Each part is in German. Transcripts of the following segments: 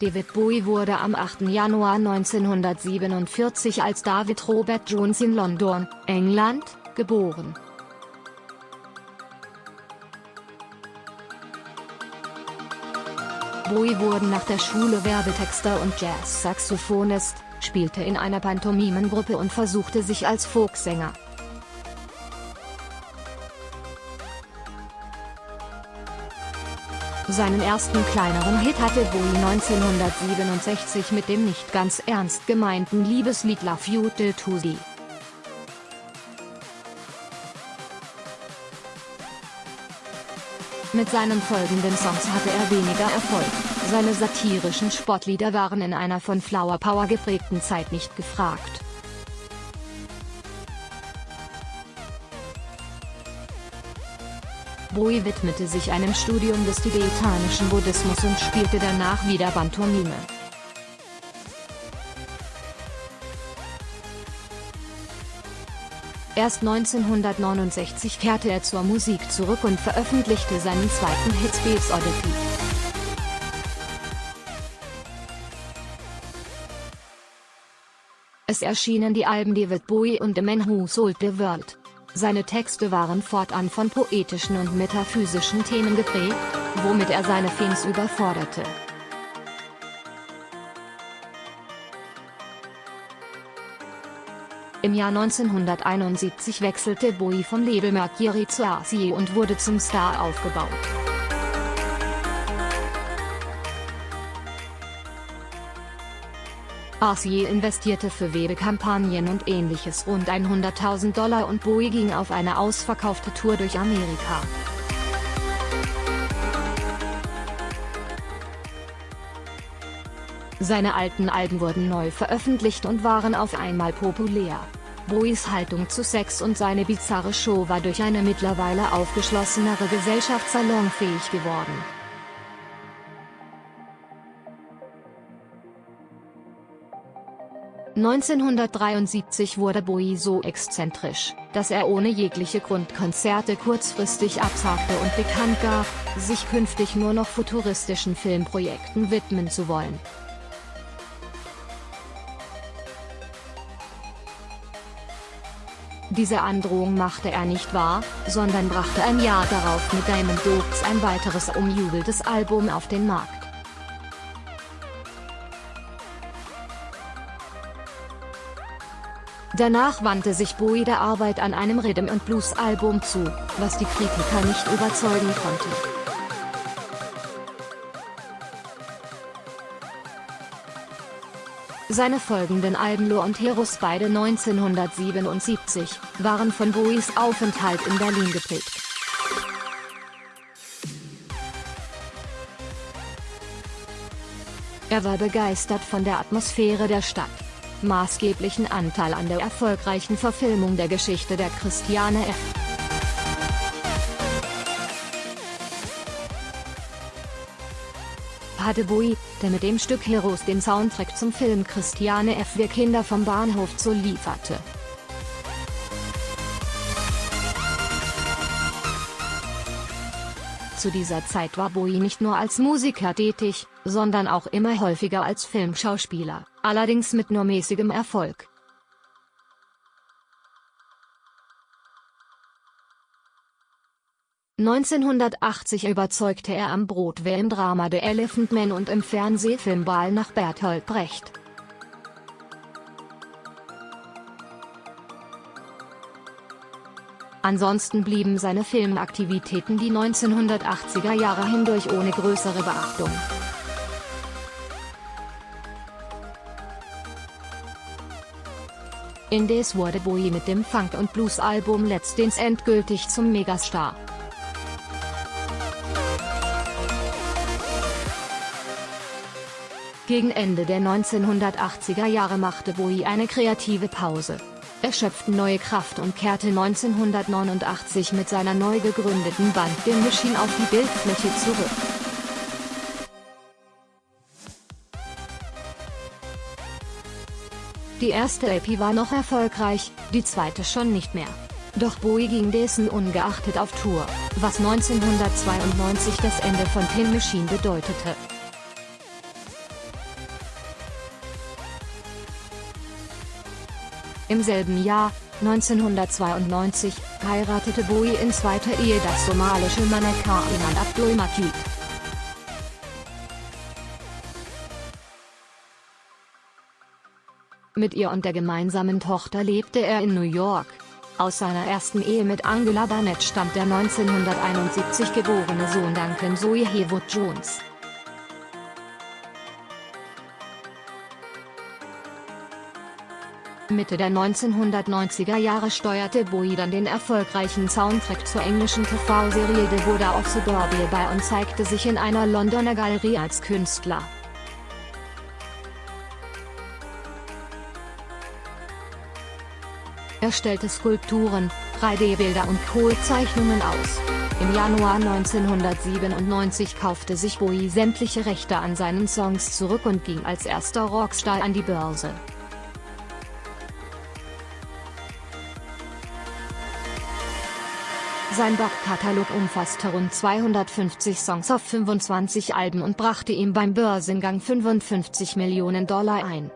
David Bowie wurde am 8. Januar 1947 als David Robert Jones in London, England, geboren. Bowie wurde nach der Schule Werbetexter und Jazz-Saxophonist, spielte in einer Pantomimengruppe und versuchte sich als Folksänger. Seinen ersten kleineren Hit hatte Bowie 1967 mit dem nicht ganz ernst gemeinten Liebeslied You Till Tuesday. Mit seinen folgenden Songs hatte er weniger Erfolg, seine satirischen Sportlieder waren in einer von Flower Power geprägten Zeit nicht gefragt. Bowie widmete sich einem Studium des tibetanischen Buddhismus und spielte danach wieder Pantomime. Erst 1969 kehrte er zur Musik zurück und veröffentlichte seinen zweiten Hit Space Oddity. Es erschienen die Alben David Bowie und The Man Who Sold the World. Seine Texte waren fortan von poetischen und metaphysischen Themen geprägt, womit er seine Fans überforderte. Im Jahr 1971 wechselte Bowie vom Label Mercury zu RCA und wurde zum Star aufgebaut. RCA investierte für Werbekampagnen und ähnliches rund 100.000 Dollar und Bowie ging auf eine ausverkaufte Tour durch Amerika. Seine alten Alben wurden neu veröffentlicht und waren auf einmal populär. Bowies Haltung zu Sex und seine bizarre Show war durch eine mittlerweile aufgeschlossenere Gesellschaft salonfähig geworden. 1973 wurde Bowie so exzentrisch, dass er ohne jegliche Grundkonzerte kurzfristig absagte und bekannt gab, sich künftig nur noch futuristischen Filmprojekten widmen zu wollen. Diese Androhung machte er nicht wahr, sondern brachte ein Jahr darauf mit Diamond Dogs ein weiteres umjubeltes Album auf den Markt. Danach wandte sich Bowie der Arbeit an einem Rhythm and Blues Album zu, was die Kritiker nicht überzeugen konnte. Seine folgenden Alben Lo und Heroes beide 1977, waren von Bowies Aufenthalt in Berlin geprägt. Er war begeistert von der Atmosphäre der Stadt maßgeblichen Anteil an der erfolgreichen Verfilmung der Geschichte der Christiane F. Bowie, der mit dem Stück Heroes den Soundtrack zum Film Christiane F. Wir Kinder vom Bahnhof Zoo lieferte. Zu dieser Zeit war Bowie nicht nur als Musiker tätig, sondern auch immer häufiger als Filmschauspieler, allerdings mit nur mäßigem Erfolg. (1980) überzeugte er am Broadway im Drama The Elephant Man und im Fernsehfilm Ball nach Bertolt Brecht. Ansonsten blieben seine Filmaktivitäten die 1980er Jahre hindurch ohne größere Beachtung. Indes wurde Bowie mit dem Funk- und Blues-Album Dance endgültig zum Megastar. Gegen Ende der 1980er Jahre machte Bowie eine kreative Pause. Er schöpfte neue Kraft und kehrte 1989 mit seiner neu gegründeten Band The Machine auf die Bildfläche zurück. Die erste EP war noch erfolgreich, die zweite schon nicht mehr. Doch Bowie ging dessen ungeachtet auf Tour, was 1992 das Ende von Tin Machine bedeutete. Im selben Jahr, 1992, heiratete Bowie in zweiter Ehe das somalische Mannequin Iman Abdul Majid. Mit ihr und der gemeinsamen Tochter lebte er in New York. Aus seiner ersten Ehe mit Angela Barnett stammt der 1971 geborene Sohn Duncan Zoe Hewood Jones. Mitte der 1990er Jahre steuerte Bowie dann den erfolgreichen Soundtrack zur englischen TV-Serie The Buddha of Suburbia bei und zeigte sich in einer Londoner Galerie als Künstler. Er stellte Skulpturen, 3D-Bilder und Kohlzeichnungen aus. Im Januar 1997 kaufte sich Bowie sämtliche Rechte an seinen Songs zurück und ging als erster Rockstar an die Börse. Sein Backkatalog umfasste rund 250 Songs auf 25 Alben und brachte ihm beim Börsengang 55 Millionen Dollar ein.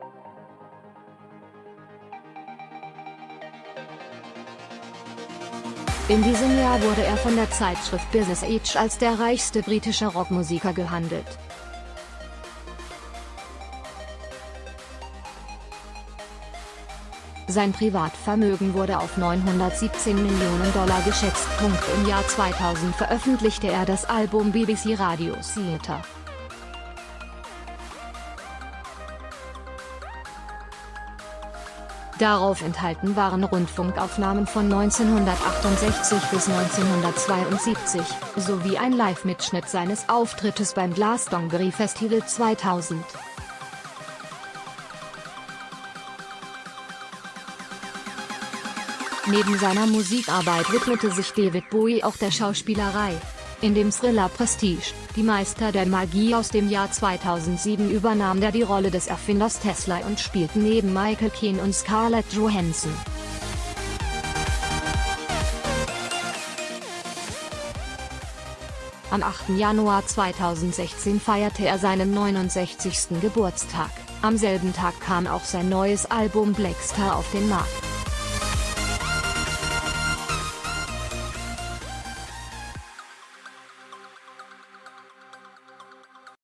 In diesem Jahr wurde er von der Zeitschrift Business Age als der reichste britische Rockmusiker gehandelt. Sein Privatvermögen wurde auf 917 Millionen Dollar geschätzt. Im Jahr 2000 veröffentlichte er das Album BBC Radio Theatre. Darauf enthalten waren Rundfunkaufnahmen von 1968 bis 1972, sowie ein Live-Mitschnitt seines Auftrittes beim Glastonbury Festival 2000. Neben seiner Musikarbeit widmete sich David Bowie auch der Schauspielerei. In dem Thriller Prestige, die Meister der Magie aus dem Jahr 2007 übernahm er die Rolle des Erfinders Tesla und spielte neben Michael Keane und Scarlett Johansson. Am 8. Januar 2016 feierte er seinen 69. Geburtstag, am selben Tag kam auch sein neues Album Blackstar auf den Markt.